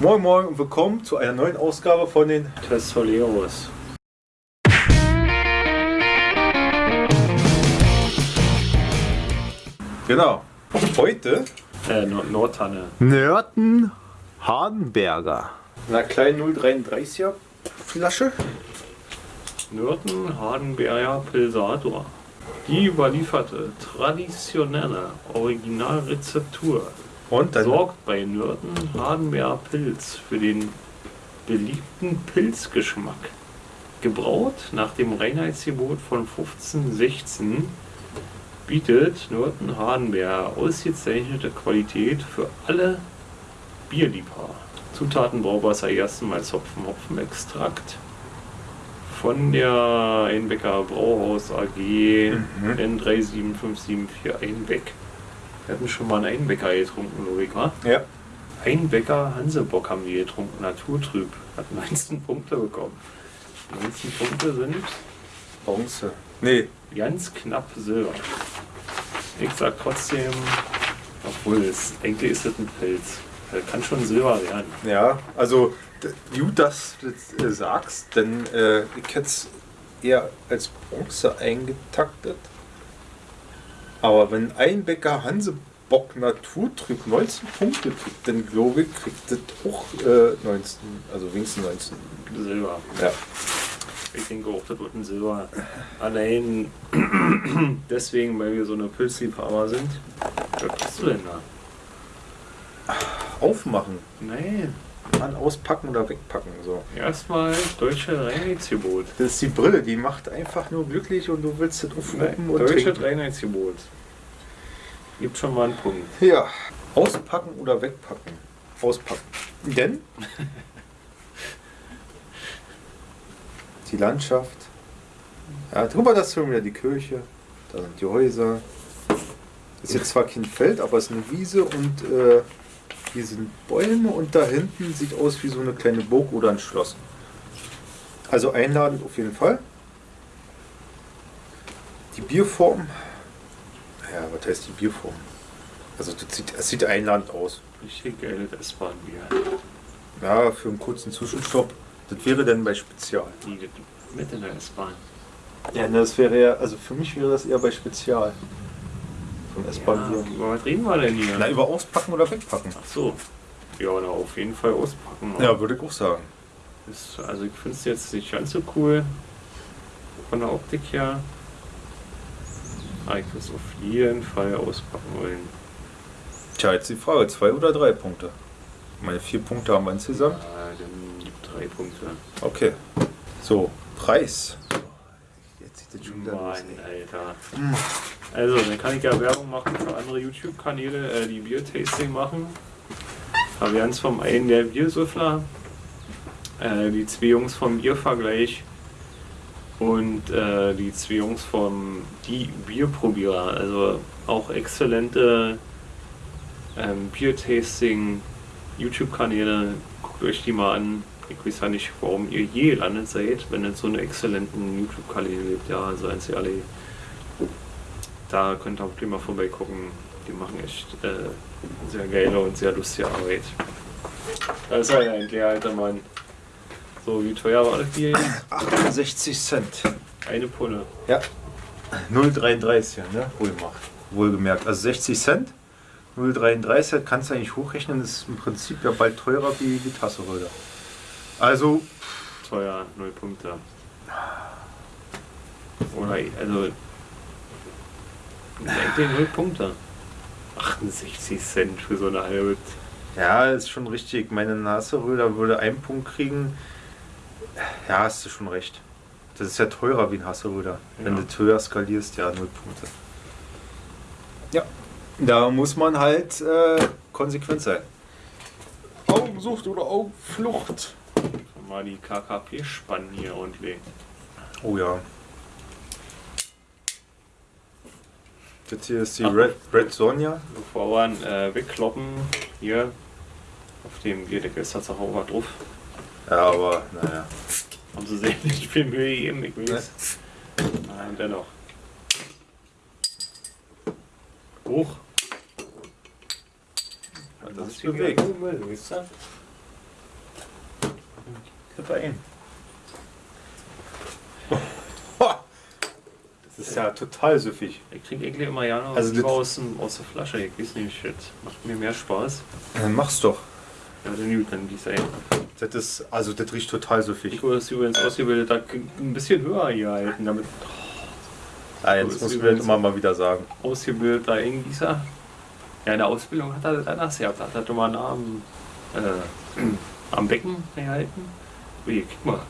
Moin Moin und willkommen zu einer neuen Ausgabe von den Testoleros. Genau. Heute Äh, Nord Nordtanne. Nörten Hardenberger. Na kleinen 033er Flasche. Nürten Hardenberger Pilsator. Die überlieferte traditionelle Originalrezeptur Und dann sorgt bei Nürten Hardenberger Pilz für den beliebten Pilzgeschmack. Gebraut nach dem Reinheitsgebot von 1516 bietet Nürten Hardenberger ausgezeichnete Qualität für alle Bierliebhaber. Zutaten Brauwasser ersten Mal Hopfen, Hopfenextrakt von der Einbecker Brauhaus AG Mhm. N37574 Einbeck. Wir hatten schon mal einen Einbecker getrunken, Logika. Ja. Einbecker Hansebock haben wir getrunken, naturtrüb. Hat 19 Punkte bekommen. 19 Punkte sind Bronze. Nee, ganz knapp Silber. Ich sag trotzdem, obwohl es, eigentlich ist es ein Pilz. Das kann schon Silber werden. ja, also gut, dass du das äh, sagst, denn äh, ich hätte es eher als Bronze eingetaktet. Aber wenn ein Bäcker Hansebock Naturtrüb 19 Punkte kriegt, dann glaube ich, kriegt das auch äh, 19, also wenigstens 19. Silber. Ja. Ich denke auch, das wird ein Silber. Allein deswegen, weil wir so eine Pilzliebhaber sind. Was machst du denn da? Aufmachen, Nein, an auspacken oder wegpacken. So. erstmal deutsche Reinheitsgebot. Das ist die Brille, die macht einfach nur glücklich und du willst das aufrufen und Deutsche trinken. Reinheitsgebot. Gibt schon mal einen Punkt. Ja, auspacken oder wegpacken. Auspacken. Denn die Landschaft. Ja, drüber das schon wieder die Kirche. Da sind die Häuser. Ist jetzt zwar kein Feld, aber es ist eine Wiese und äh, hier sind Bäume und da hinten sieht aus wie so eine kleine Burg oder ein Schloss. Also einladend auf jeden Fall. Die Bierform. Ja, was heißt die Bierform? Also das sieht, es sieht einladend aus. Richtig geiles S-Bahn-Bier. Ja, für einen kurzen Zwischenstopp. Das wäre dann bei Spezial. Mit in der S-Bahn. Ja, das wäre ja, also für mich wäre das eher bei Spezial. So ein Ja, S-Bahn-Bier. über was reden wir denn hier? Na, über auspacken oder wegpacken. Ach so. Ja, na, auf jeden Fall auspacken. Ja, würde ich auch sagen. Ist, also ich finde es jetzt nicht ganz so cool. Von der Optik her. Aber ich würde es auf jeden Fall auspacken wollen. Tja, jetzt die Frage, zwei oder drei Punkte? Meine vier Punkte haben wir insgesamt. Ja, dann gibt drei Punkte. Okay. So, Preis. Jetzt sieht das schon wieder Mann, los. ey. Also, dann kann ich ja Werbung machen für andere YouTube-Kanäle, äh, die Bier-Tasting machen. Wären es vom einen der Biersüffler, äh, die zwei Jungs vom Biervergleich und äh, die zwei Jungs vom Die Bierprobierer. Also auch exzellente ähm, Bier-Tasting YouTube-Kanäle. Guckt euch die mal an. Ich weiß ja nicht, warum ihr je gelandet seid, wenn es so einen exzellenten YouTube-Kanäle gibt. Ja, also eins alle. Da könnt ihr auch mal vorbeigucken. Die machen echt äh, sehr geile und sehr lustige Arbeit. Da ist halt ein alter Mann. So, wie teuer war das Bier jetzt? 68 Cent. Eine Pulle. Ja. 0,33, ne? Wohlgemacht. Wohlgemerkt. Also 60 Cent. 0,33 kannst du eigentlich hochrechnen. Das ist im Prinzip ja bald teurer wie die Tasse heute. Also, Teuer, null Punkte. Oder, also. Eigentlich null Punkte. 68 Cent für so eine halbe. ja, ist schon richtig. Meine Nasseröder würde einen Punkt kriegen. Ja, hast du schon recht. Das ist ja teurer wie ein Hasseröder. Wenn Ja. du höher skalierst, ja, null Punkte. Ja, da muss man halt äh, konsequent sein. Augensucht oder Augenflucht. Mal die KKP spannen hier ordentlich. Oh ja. Das hier ist die Ach. Red, Red Sonja. Bevor wir ihn äh, wegkloppen, hier auf dem Bierdeckel ist tatsächlich auch was drauf. Ja, aber naja. Haben sie sehr nicht viel Mühe gegeben, ich weiß. Nein, dennoch. Hoch. Das ist bewegt. Müll, wisst ihr? Kippe ein. Das ist ja total süffig. Ich trinke eigentlich immer gerne Also lieber aus, dem, aus der Flasche. Ich weiß nicht, das macht mir mehr Spaß. Dann mach's doch. Ja, dann gut, dann gieß ein. Das ist, also das riecht total süffig. Ich wurde das übrigens ausgebildet, da ein bisschen höher hier halten, damit Ah, So jetzt ist muss ich übrigens- das immer mal wieder sagen. ausgebildeter Eingießer. Ja, in der Ausbildung hat er das anders gehabt. Hat er immer nah am, äh, am Becken gehalten. Ui, guck mal.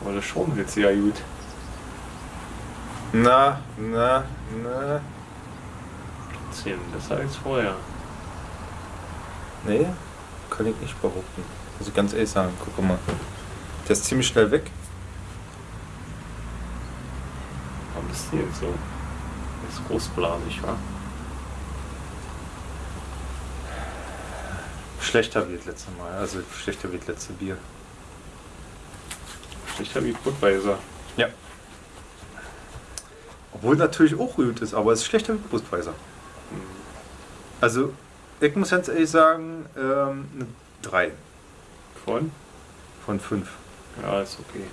Aber das schaumelt jetzt ja gut. Na, na, na. Trotzdem, besser als vorher. Nee, kann ich nicht behaupten. Muss ich ganz ehrlich sagen. Guck mal. Der ist ziemlich schnell weg. Warum bist du jetzt so? Das ist großblasig, wa? Schlechter wie das letzte Mal. Also schlechter wie das letzte Bier. Schlechter wie Budweiser. Ja. Obwohl natürlich auch gut ist, aber es ist schlechter wie Brustweiser. Hm. Also, ich muss ganz ehrlich sagen, ähm, eine 3 Von? von 5. Ja, ist okay.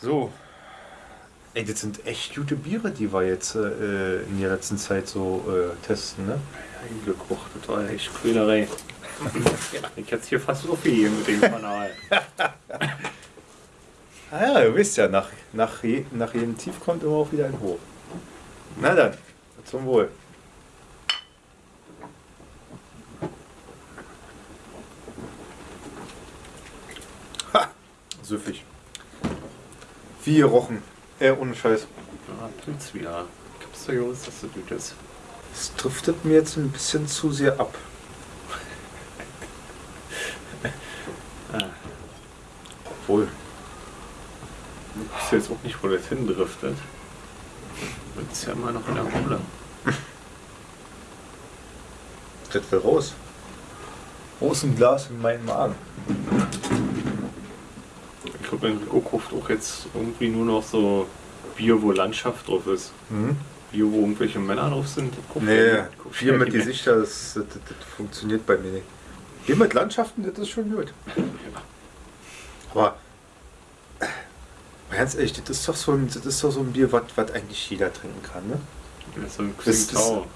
So. Ey, das sind echt gute Biere, die wir jetzt äh, in der letzten Zeit so äh, testen, ne? Ein Glück, och, das war echt Quälerei. ich hätte hier fast aufgegeben mit dem Kanal. Ah ja, du wisst ja, nach, nach, je, nach jedem Tief kommt immer auch wieder ein Hoch. Na dann, zum Wohl. Ha! Süffig. Wie gerochen. Äh, ohne Scheiß. Ja, Pilz wieder. Gibt's doch Jungs, dass du gut ist. Es driftet mir jetzt ein bisschen zu sehr ab. Ah, Obwohl. Ich weiß jetzt auch nicht, wo das hindriftet. Das ist ja immer noch in der Kohle. Das will raus. Raus ein Glas in meinen Magen. Ich glaube, Enrico kauft auch jetzt irgendwie nur noch so Bier, wo Landschaft drauf ist. Mhm. Bier, wo irgendwelche Männer drauf sind. Nee, er Bier er mit. Gesichter, das, das, das, das funktioniert bei mir nicht. Bier mit Landschaften, das ist schon gut. Aber äh, mal ganz ehrlich, das ist doch so ein, das ist doch so ein Bier, was eigentlich jeder trinken kann, ne? So ein Xingtao.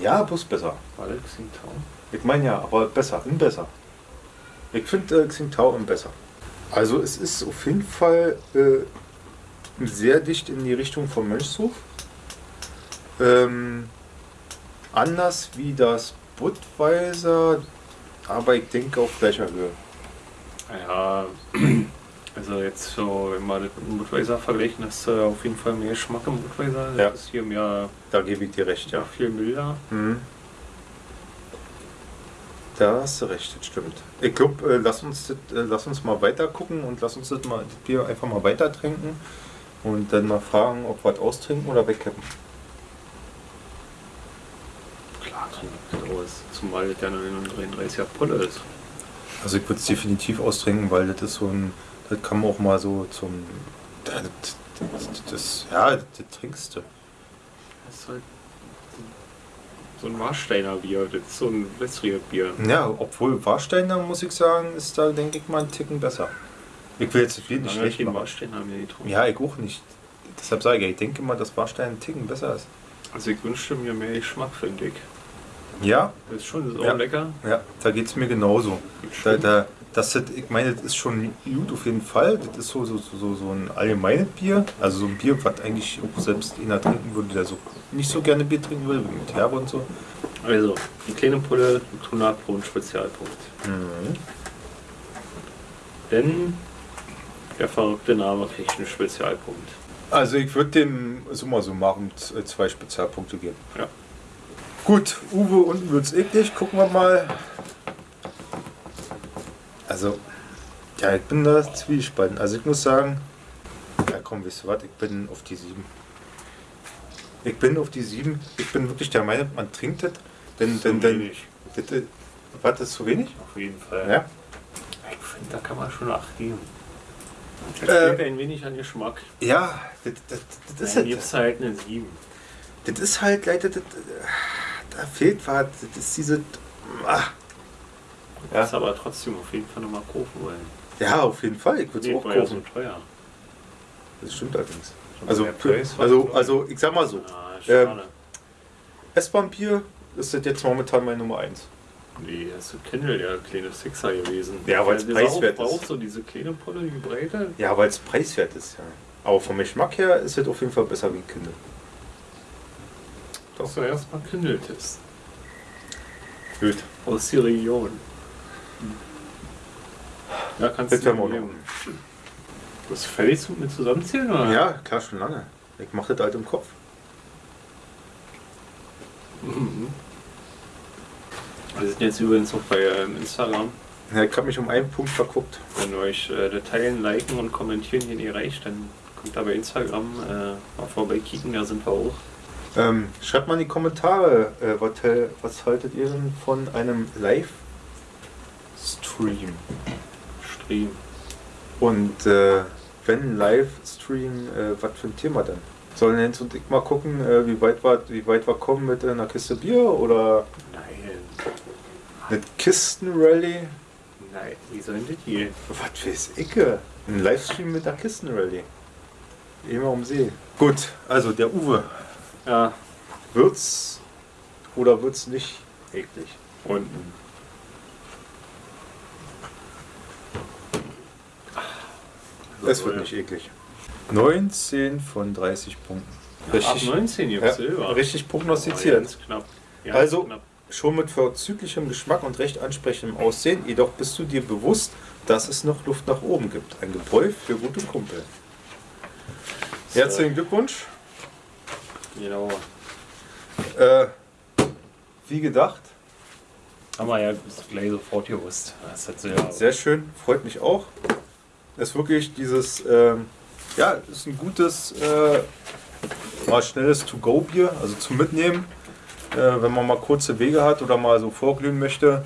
Ja, bloß besser. War das Xingtao? Ich meine ja, aber besser, in besser. Ich finde äh, Xingtao im besser. Also es ist auf jeden Fall äh, sehr dicht in die Richtung vom Mönchshof. Ähm, anders wie das Budweiser, aber ich denke auf gleicher Höhe. Ja, also jetzt so, wenn wir das mit dem Budweiser vergleichen, hast du auf jeden Fall mehr Geschmack im Budweiser. Das Ja. ist hier mehr, Da gebe ich dir recht, ja, viel milder. Mhm. Da hast du recht, das stimmt. Ich glaube, äh, lass, uns das, äh, lass uns mal weiter gucken und lass uns das, mal, das Bier einfach mal weiter trinken und dann mal fragen, ob wir es austrinken oder wegkippen. Klar, trinkt das aus. Zumal das ja nur eine 33er Pulle ist. Also ich würde es definitiv austrinken, weil das ist so ein, das kann man auch mal so zum, das, das, das ja, das, trinkst du. Das ist halt so ein Warsteiner Bier, das ist so ein wässriges Bier. Ja, obwohl Warsteiner, muss ich sagen, ist da, denke ich mal, einen Ticken besser. Ich will jetzt Bier nicht Lange schlecht machen. Warsteiner mehr getrunken. Ja, ich auch nicht. Deshalb sage ich, ich denke mal, dass Warstein einen Ticken besser ist. Also ich wünschte mir mehr Geschmack, finde ich. Ja, Das ist schon das ist auch Ja. lecker. ja, da geht es mir genauso. Da, da, das, hat- ich meine, das ist schon gut auf jeden Fall. Das ist so, so, so, so ein allgemeines Bier. Also so ein Bier, was eigentlich auch selbst einer trinken würde, der so nicht so gerne Bier trinken würde, wie mit Herbe und so. Also, die kleine Pulle mit 100 pro einen Spezialpunkt. Mhm. Denn der verrückte Name kriegt einen Spezialpunkt. Also ich würde dem summa summarum z- zwei Spezialpunkte geben. Ja. Gut, Uwe, unten wird's eklig. Gucken wir mal. Also, ja, ich bin da zwiespalten. Also ich muss sagen, ja komm, wisst ihr was, ich bin auf die 7. Ich bin auf die 7. Ich bin wirklich der Meinung, man trinkt das. Denn, denn, denn, äh, was, das ist zu wenig? Auf jeden Fall. Ja. Ich finde, da kann man schon Acht geben. Das Äh, fehlt ein wenig an Geschmack. Ja, das, das, das ist Dann halt. gibt es halt eine 7. Das ist halt leider, das, da fehlt was, das ist diese, ah, Ja. Das aber trotzdem auf jeden Fall nochmal kaufen wollen. Ja, auf jeden Fall. Ich würde es auch war ja so kaufen. teuer. Das stimmt allerdings. Also, also, so- also ich sag mal so, Ah, Ähm. S-Bahn-Bier ist das jetzt momentan meine Nummer 1. Nee, das ist Kindle, der kleine Sixer gewesen. Ja, der dieser preiswert Aufbau, ist. so diese kleine Pulle, die Breite. Ja, weil es preiswert ist, ja. Aber vom Geschmack her ist es auf jeden Fall besser wie ein Kindle. Das du erstmal Kindle testen. Gut. Aus der Region. Ja, kannst Das du werden wir auch geben. Bist du fertig mit zusammenzählen? Oder? Ja, klar, schon lange. Ich mache das halt im Kopf. Mhm. Wir sind jetzt übrigens auch bei ähm, Instagram. Ja, ich habe mich um einen Punkt verguckt. Wenn euch äh, Teilen, Liken und Kommentieren hier nicht reicht, dann kommt da bei Instagram äh, mal vorbeikicken, da sind wir auch. Ähm, schreibt mal in die Kommentare, äh, was, hel- was haltet ihr denn von einem Live-Stream? Stream. Und äh, wenn Livestream, äh, was für ein Thema denn? Sollen Jens und ich mal gucken, äh, wie, weit wir, wie weit wir kommen mit einer Kiste Bier oder Nein. eine Kistenrally? Nein, wie soll denn das gehen? Was weiß ich? äh, Ein Livestream mit einer Kistenrally. Immer um See. Gut, also der Uwe. Ja, Wird's oder wird's nicht eklig? unten. Es wird nicht eklig. 19 von 30 Punkten. Richtig, Ab 19 ja, Silber. richtig prognostiziert. ganz knapp. Ganz Also- knapp. Schon mit vorzüglichem Geschmack und recht ansprechendem Aussehen, jedoch bist du dir bewusst, dass es noch Luft nach oben gibt. Ein Gebräu für gute Kumpel. Herzlichen Glückwunsch. Genau. Äh, wie gedacht, Haben wir ja gleich sofort gewusst. Das hat ja. sehr schön, freut mich auch. Es ist wirklich dieses, ähm, ja, ist ein gutes, äh, mal schnelles To-Go-Bier, also zum Mitnehmen. Äh, wenn man mal kurze Wege hat oder mal so vorglühen möchte,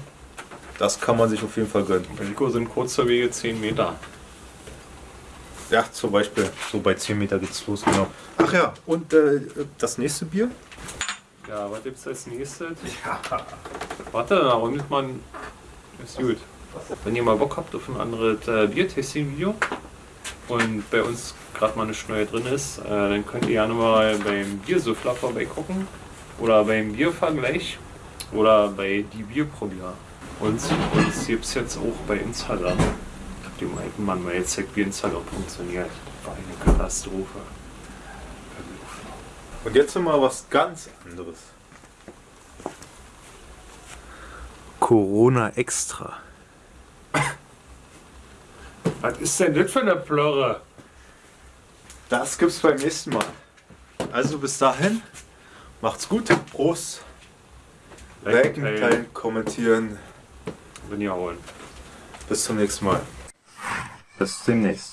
das kann man sich auf jeden Fall gönnen. Bei Rico sind kurze Wege 10 Meter. Ja, zum Beispiel, so bei 10 Meter geht's los, genau. Ach ja, und äh, das nächste Bier? Ja, was gibt's als nächstes? Warte, da rundet man. Ist gut. Wenn ihr mal Bock habt auf ein anderes äh, Bier-Tasting-Video und bei uns gerade mal eine Neue drin ist, äh, dann könnt ihr gerne mal beim Biersüffler vorbeigucken oder beim Biervergleich oder bei die Bierprobier. Und uns gibt es jetzt auch bei Instagram. Ich hab dem alten Mann mal gezeigt, wie Instagram funktioniert. War eine Katastrophe. Und jetzt mal was ganz anderes. Corona Extra. Was ist denn das für eine Plörre? Das gibt's beim nächsten Mal. Also bis dahin, macht's gut. Prost. Liken, teilen, kommentieren. Bin ja holen. Bis zum nächsten Mal. Bis demnächst.